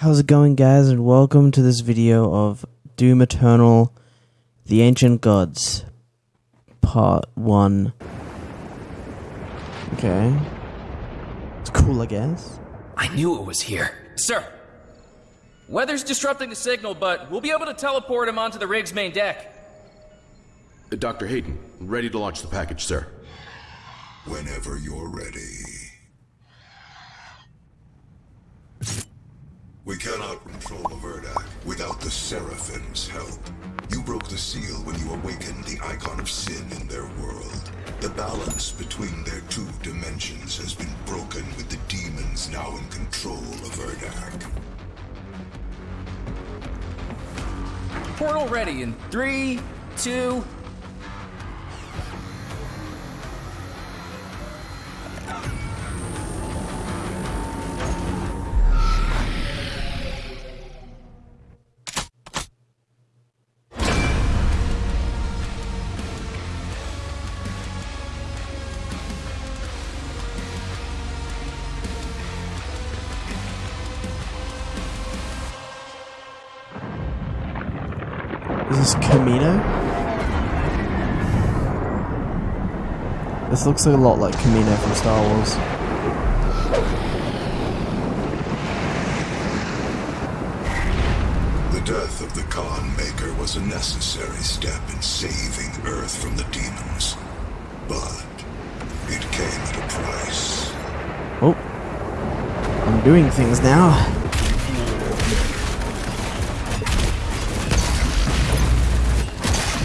How's it going guys and welcome to this video of Doom Eternal The Ancient Gods Part 1 Okay It's cool I guess I knew it was here. Sir, weather's disrupting the signal, but we'll be able to teleport him onto the rig's main deck. Uh, Dr. Hayden, ready to launch the package, sir. Whenever you're ready. We cannot control Averdak without the Seraphim's help. You broke the seal when you awakened the icon of sin in their world. The balance between their two dimensions has been broken with the demons now in control of Urdak. Portal ready in three, two. Kamino? This looks a lot like Kamino from Star Wars The death of the Khan Maykr was a necessary step in saving Earth from the demons. But it came at a price. Oh I'm doing things now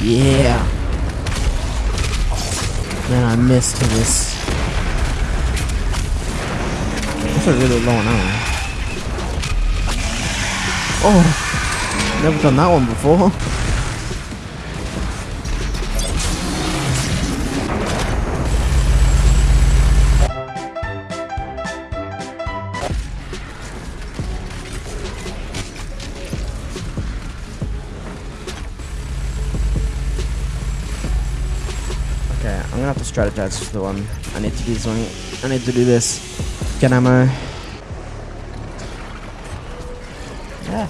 Yeah. Man, I missed this. That's a really low now. Oh, never done that one before. Strategize for the one. I need to do something. I need to do this. Get ammo. Yeah.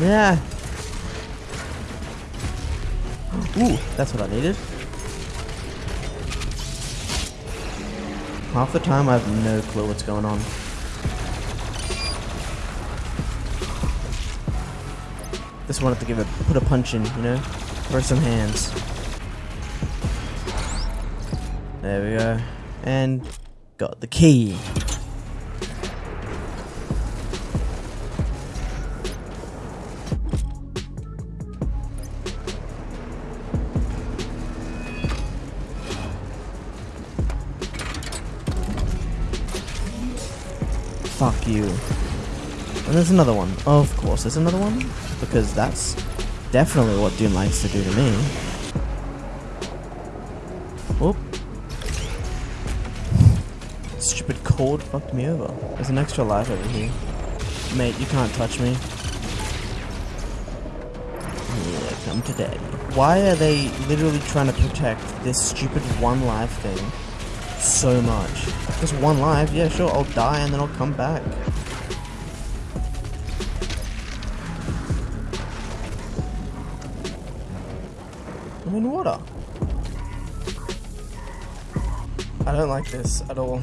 Yeah. Ooh, that's what I needed. Half the time I have no clue what's going on. Just wanted to give it, put a punch in, you know? For some hands. There we go. And got the key. Fuck you. And there's another one. Of course, there's another one. Because that's definitely what Doom likes to do to me. Oop. Stupid cord fucked me over. There's an extra life over here. Mate, you can't touch me. Yeah, come to daddy. Why are they literally trying to protect this stupid one life thing so much? Just one life? Yeah, sure, I'll die and then I'll come back. I'm in water. I don't like this at all.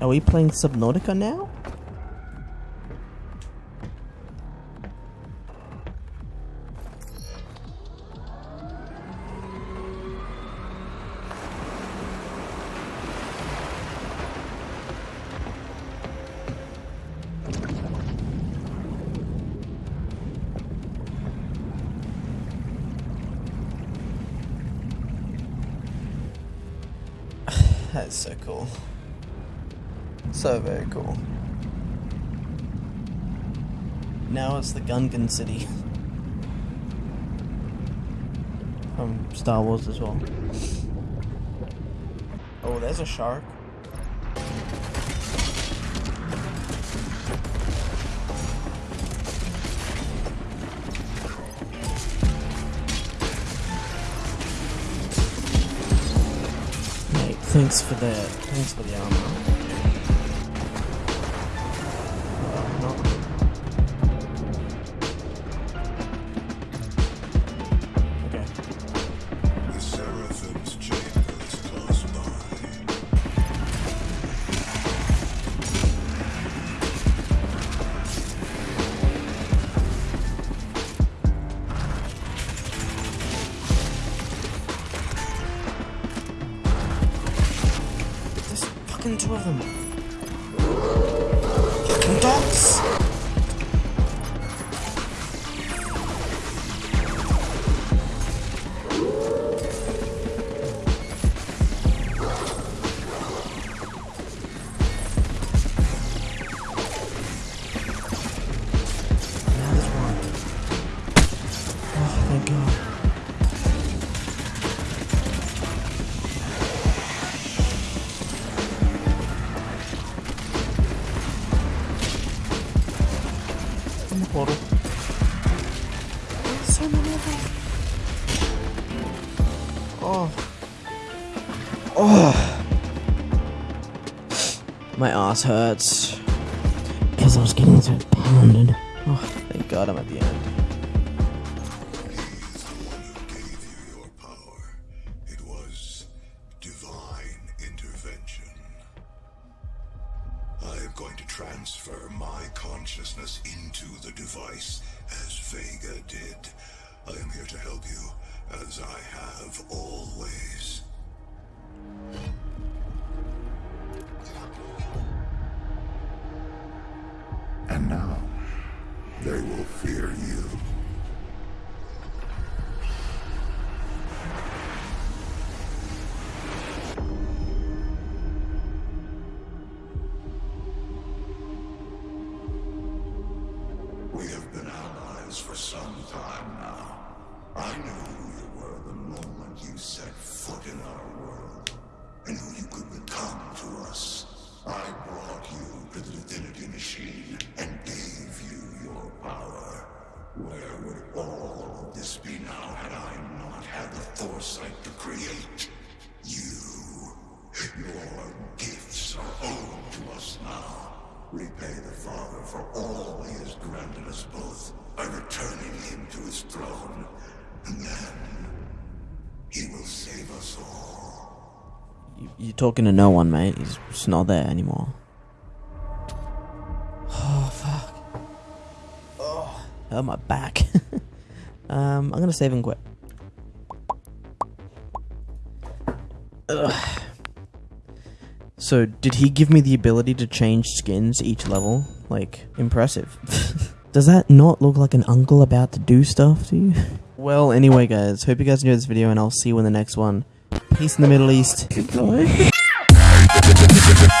Are we playing Subnautica now? That's so cool. So very cool. Now it's the Gungan City. From Star Wars as well. Oh, there's a shark. Mate, thanks for that. Thanks for the armor. Fucking two of them. Fucking dogs! Portal. So many of them. Oh. Oh. My ass hurts. Because I was getting so pounded. Oh, thank God I'm at the end. Into the device as Vega did. I am here to help you, as I have always. And now, they will fear you. Now. I knew who you were the moment you set foot in our world, and who you could become to us. I brought you to the Divinity Machine and gave you your power. Where would all of this be now had I not had the foresight to create you? Your gifts are owed to us now. Repay the Father for all he has granted us both by returning him to his throne. And then he will save us all. You, you're talking to no one, mate. He's just not there anymore. Oh, fuck. Oh, hurt my back. um, I'm gonna save and quit. Ugh. So, did he give me the ability to change skins each level? Like, impressive. Does that not look like an uncle about to do stuff to you? Well, anyway, guys, hope you guys enjoyed this video, and I'll see you in the next one. Peace in the Middle East. Goodbye.